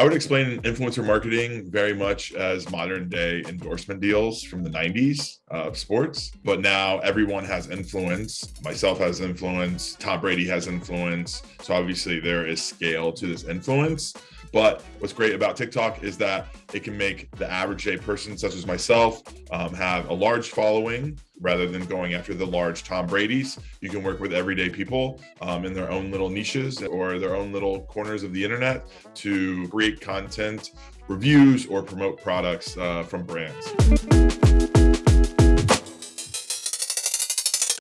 I would explain influencer marketing very much as modern day endorsement deals from the 90s of sports. But now everyone has influence. Myself has influence. Tom Brady has influence. So obviously there is scale to this influence. But what's great about TikTok is that it can make the average day person, such as myself, um, have a large following rather than going after the large Tom Brady's. You can work with everyday people um, in their own little niches or their own little corners of the internet to create content, reviews, or promote products uh, from brands.